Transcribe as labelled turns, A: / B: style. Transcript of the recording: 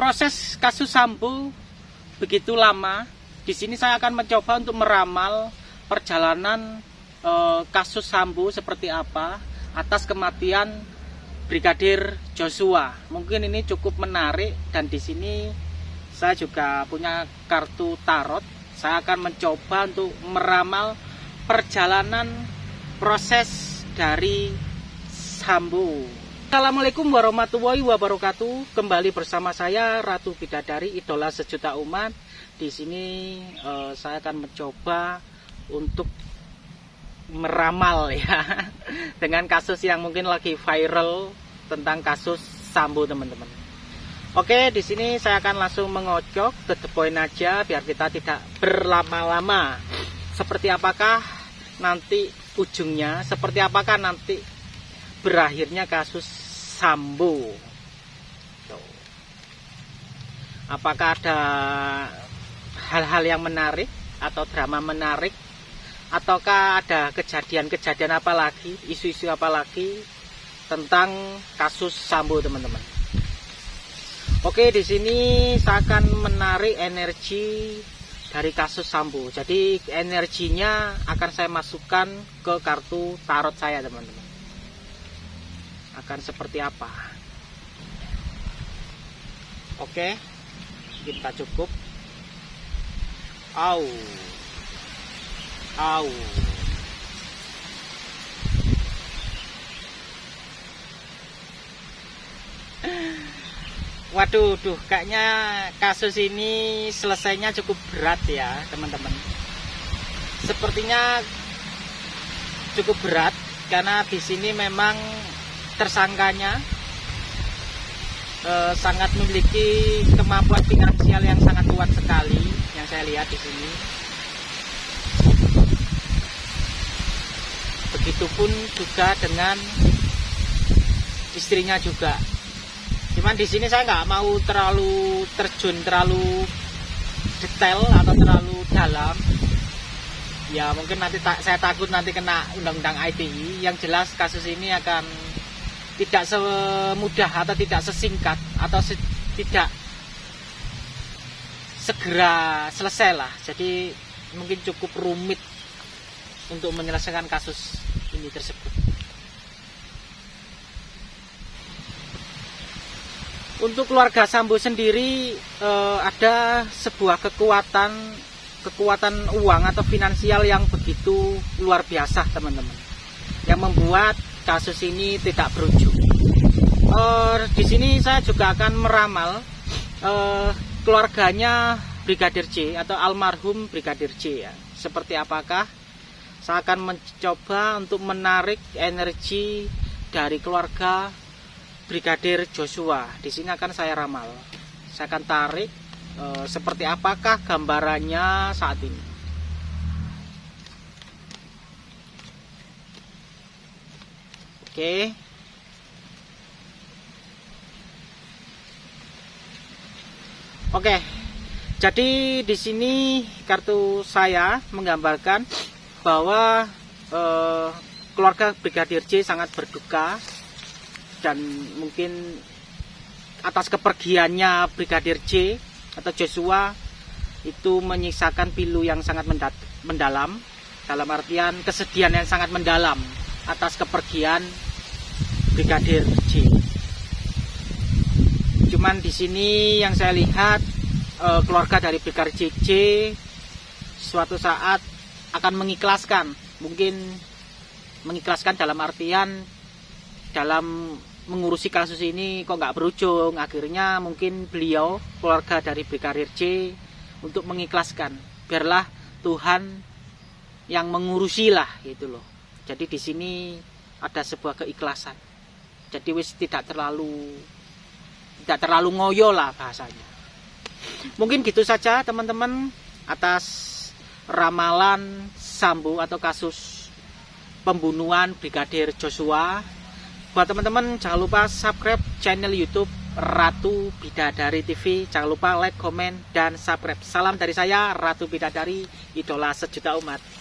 A: proses kasus Sambo begitu lama. Di sini saya akan mencoba untuk meramal perjalanan eh, kasus Sambo seperti apa atas kematian Brigadir Joshua. Mungkin ini cukup menarik dan di sini saya juga punya kartu tarot. Saya akan mencoba untuk meramal perjalanan proses dari Sambo. Assalamualaikum warahmatullahi wabarakatuh. Kembali bersama saya Ratu Bidadari, idola sejuta umat. Di sini eh, saya akan mencoba untuk meramal ya dengan kasus yang mungkin lagi viral tentang kasus Sambo teman-teman. Oke, di sini saya akan langsung mengocok ke the point aja biar kita tidak berlama-lama. Seperti apakah nanti ujungnya, seperti apakah nanti berakhirnya kasus Sambo. Apakah ada hal-hal yang menarik atau drama menarik ataukah ada kejadian-kejadian apa lagi, isu-isu apa lagi tentang kasus Sambo teman-teman. Oke, di sini saya akan menarik energi dari kasus Sambo. Jadi energinya akan saya masukkan ke kartu tarot saya teman-teman. Akan seperti apa? Oke, kita cukup. Au. Au. Waduh, duh, kayaknya kasus ini selesainya cukup berat ya, teman-teman. Sepertinya cukup berat karena di sini memang tersangkanya eh, sangat memiliki kemampuan finansial yang sangat kuat sekali yang saya lihat di sini. Begitupun juga dengan istrinya juga. Cuman di sini saya nggak mau terlalu terjun terlalu detail atau terlalu dalam. Ya mungkin nanti ta saya takut nanti kena undang-undang ITE yang jelas kasus ini akan tidak semudah atau tidak sesingkat atau se tidak segera selesai lah. Jadi mungkin cukup rumit untuk menyelesaikan kasus ini tersebut. Untuk keluarga Sambo sendiri eh, ada sebuah kekuatan kekuatan uang atau finansial yang begitu luar biasa teman-teman. Yang membuat kasus ini tidak berujung eh, di sini saya juga akan meramal eh, keluarganya Brigadir C atau almarhum Brigadir C ya seperti apakah saya akan mencoba untuk menarik energi dari keluarga Brigadir Joshua. Di sini akan saya ramal. Saya akan tarik e, seperti apakah gambarannya saat ini. Oke. Oke. Jadi di sini kartu saya menggambarkan bahwa e, keluarga Brigadir J sangat berduka dan mungkin atas kepergiannya Brigadir J atau Joshua itu menyisakan pilu yang sangat mendalam dalam artian kesedihan yang sangat mendalam atas kepergian Brigadir J. Cuman di sini yang saya lihat eh, keluarga dari Brigadir J suatu saat akan mengikhlaskan, mungkin mengikhlaskan dalam artian dalam mengurusi kasus ini kok nggak berujung. Akhirnya mungkin beliau keluarga dari Brigadir C untuk mengikhlaskan. Biarlah Tuhan yang mengurusi lah gitu loh. Jadi di sini ada sebuah keikhlasan jadi wis tidak terlalu tidak terlalu ngoyo lah bahasanya mungkin gitu saja teman-teman atas ramalan Sambu atau kasus pembunuhan Brigadir Joshua buat teman-teman jangan lupa subscribe channel YouTube Ratu Bidadari TV. Jangan lupa like, komen, dan subscribe. Salam dari saya Ratu Bidadari, idola sejuta umat.